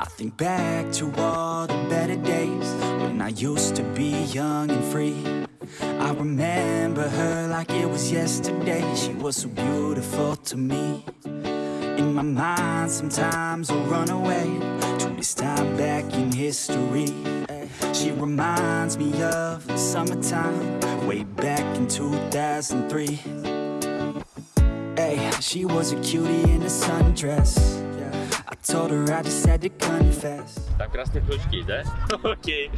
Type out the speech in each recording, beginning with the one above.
I think back to all the better days when I used to be young and free. I remember her like it was yesterday. She was so beautiful to me. In my mind, sometimes I run away to this time back in history. She reminds me of the summertime, way back in 2003. Hey, she was a cutie in a sundress. Told her I just had to confess. Там красные кружки, да? Окей.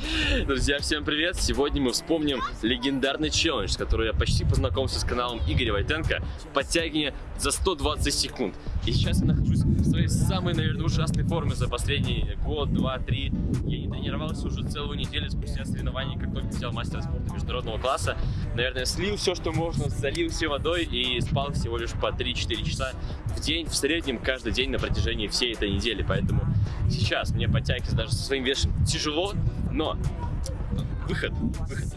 Друзья, всем привет! Сегодня мы вспомним легендарный челлендж, с которым я почти познакомился с каналом Игоря Войтенко. Подтягивание за 120 секунд. И сейчас я нахожусь в своей самой, наверное, ужасной форме за последний год, два, три. Я не тренировался уже целую неделю спустя соревнований, как только взял мастера спорта международного класса. Наверное, слил все, что можно, залил все водой и спал всего лишь по 3-4 часа в день, в среднем, каждый день на протяжении всей этой недели. Поэтому сейчас мне подтягиваться даже со своим весом тяжело, но выход, выход,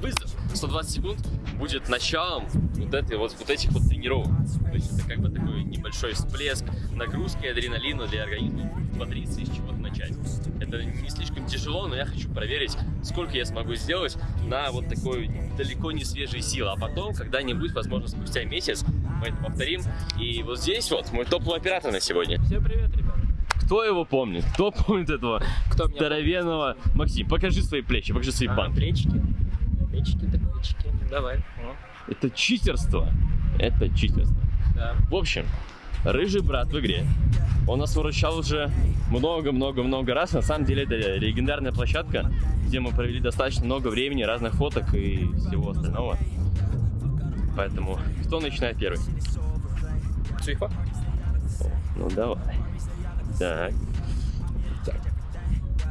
вызов 120 секунд будет началом вот, этой, вот, вот этих вот тренировок. То есть это как бы такой небольшой всплеск нагрузки адреналина для организма, бодриться и с чего-то начать. Это не слишком тяжело, но я хочу проверить, сколько я смогу сделать на вот такой далеко не свежей силы. А потом, когда-нибудь, возможно, спустя месяц, мы это повторим. И вот здесь вот мой топовый оператор на сегодня. Всем привет, ребят. Кто его помнит? Кто помнит этого Кто здоровенного? Максим, покажи свои плечи, покажи свои А, банки. плечики. Плечики, так плечики. Давай. О, Это читерство. Это читерство. да. В общем, рыжий брат в игре. Он нас выручал уже много-много-много раз. На самом деле это легендарная площадка, где мы провели достаточно много времени, разных фоток и всего остального. Поэтому кто начинает первый? Цифа. Ну давай. Так. Так.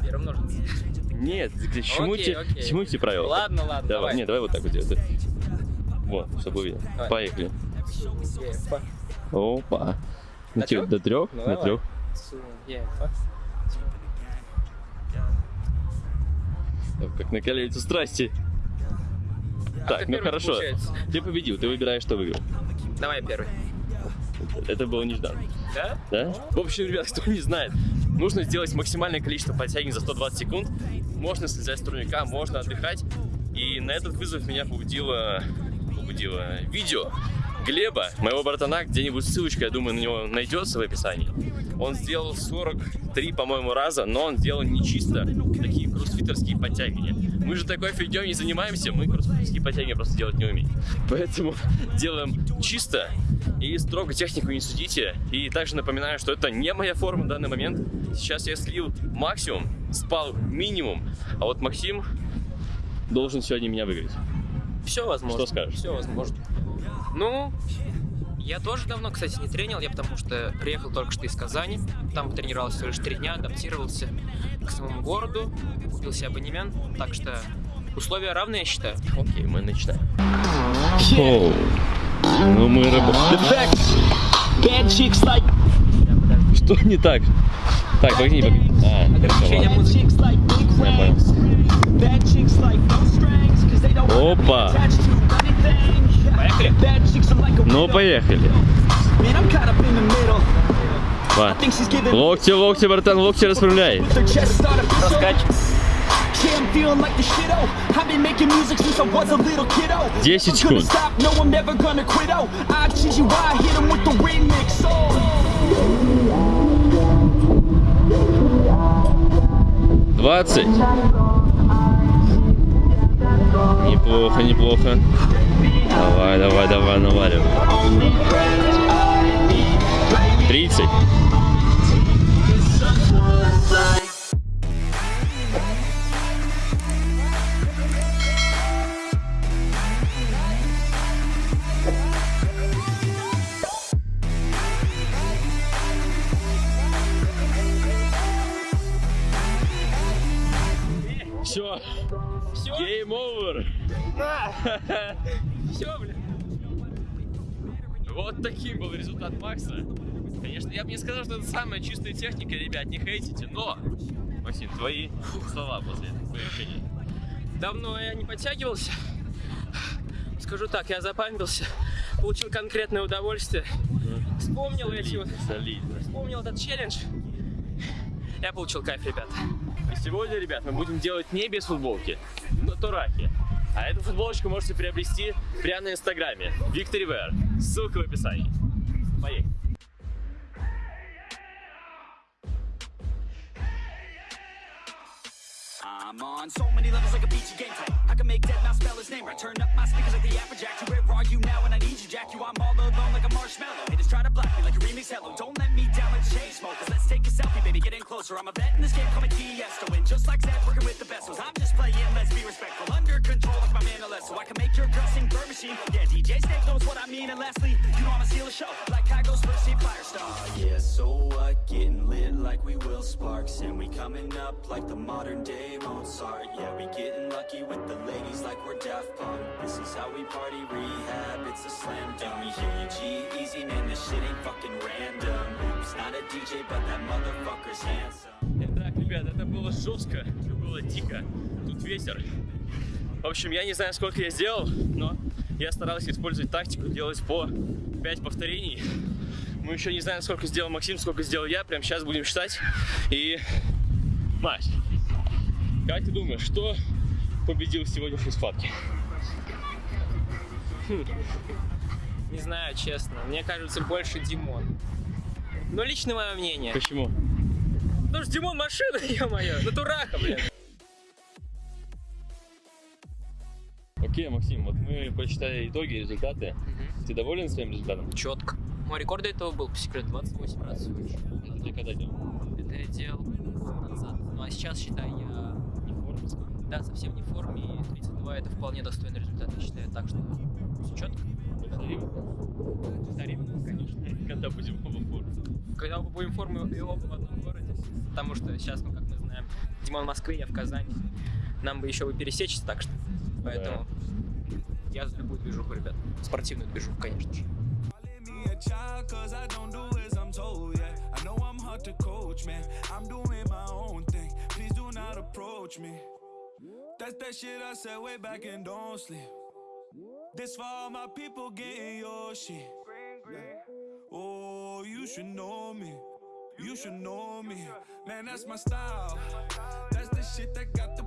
Первым ножницы. Нет, к чему, Окей, те, окей. чему эти правила? Ладно, ладно, Давай, давай. нет, давай вот так вот делать. Вот, чтобы увидел. Давай. Поехали. Опа. Ну, чё, трёх? До трех? Ну, До давай. трех. Как на колесице страсти. А Так, ну хорошо. получается? Ты победил, ты выбираешь, что выиграл. Давай первый. Это было нежданно. Да? Да? В общем, ребят, кто не знает, нужно сделать максимальное количество подтягиваний за 120 секунд. Можно слезать с турника, можно отдыхать. И на этот вызов меня побудило, побудило видео Глеба, моего братана, где-нибудь ссылочка, я думаю, на него найдется в описании. Он сделал 43, по-моему, раза, но он сделал не чисто такие кроссфитерские подтягивания. Мы же такой фигней не занимаемся, мы кроссфитерские подтягивания просто делать не умеем. Поэтому делаем чисто и строго технику не судите. И также напоминаю, что это не моя форма в данный момент. Сейчас я слил максимум, спал минимум, а вот Максим должен сегодня меня выиграть. Все возможно. Что скажешь? Все возможно. Ну, я тоже давно, кстати, не тренил, я потому что приехал только что из Казани. Там тренировался всего лишь три дня, адаптировался к самому городу, купил себе абонемент, так что условия равны, я считаю. Окей, мы начинаем. Оу. Ну мы работаем. Что не так? Так, погоди, погоди. А, Ограничение музыки. Опа. Ну, поехали. Два. Локти, локти, братан, локти расправляй. Раскач. 10 секунд. Двадцать. Неплохо, неплохо. Давай, давай, давай, наваливай. Тридцать. Все. Все? Game over. Все, блин. Вот таким был результат Макса. Конечно, я бы не сказал, что это самая чистая техника, ребят, не хейтите, но... Максим, твои слова после этого, решения. Давно я не подтягивался. Скажу так, я запамятился, получил конкретное удовольствие. Вспомнил эти вот, Солидно. вспомнил этот челлендж. Я получил кайф, ребят. И сегодня, ребят, мы будем делать не без футболки, но турахи. А эту футболочку можете приобрести прямо на инстаграме. Victory Wear. Ссылка в описании. Поехали. I'm on so many levels like a beachy game type. I can make dead mouse spell his name right. Turn up my speakers like the Applejack. Where are you now when I need you, Jack? You, I'm all alone like a marshmallow. Haters try to block me like a remix hello. Don't let me down like the chain smokers. Let's take a selfie, baby, get in closer. I'm a vet in this game, call me Tiesto. And lastly, you know I'ma steal a show. Like Kygo's first seat Firestone. yeah, so what? Getting lit like we will sparks. And we coming up like the modern day Mozart. Yeah, we getting lucky with the ladies like we're Daft Punk. This is how we party rehab. It's a slam dunk. We hear you G easy, man. This shit ain't fucking random. Oops, not a DJ, but that motherfucker's handsome. Итак, ребят, это было жестко, это было дико. Тут ветер. В общем, я не знаю, сколько я сделал, но я старался использовать тактику, делать по 5 повторений. Мы еще не знаем, сколько сделал Максим, сколько сделал я. Прямо сейчас будем считать. И... Мась, как ты думаешь, что победил в сегодняшней схватке? Не знаю, честно. Мне кажется, больше Димон. Но лично мое мнение. Почему? Потому что Димон машина, ё-моё. Натураха, блин. Окей, Максим, вот мы посчитали итоги, результаты. Ты доволен своим результатом? Четко. Мой рекорд до этого был, по секрету, 28 раз. Это ты когда делал? Это я делал назад. Ну а сейчас, считай, я Не в форме? да, совсем не в форме, и 32 это вполне достойный результат, я считаю. Так что все четко. Повторим? Повторим, конечно. Когда будем оба в форме? Когда мы будем формы и оба в одном городе, потому что сейчас, ну как мы знаем, Димон в Москве, я в Казани. Нам бы еще бы пересечься, так что. Поэтому я за любую движуху, ребят. Спортивную движуху, конечно же. Calling me a child cause I don't do as I'm told, yeah. I know I'm hard to coach, man. I'm doing my own thing. Please do not approach me. That's that shit I said way back and don't sleep. This for all my people getting your shit. Oh, you should know me. You should know me. Man, that's my style. That's the shit that got the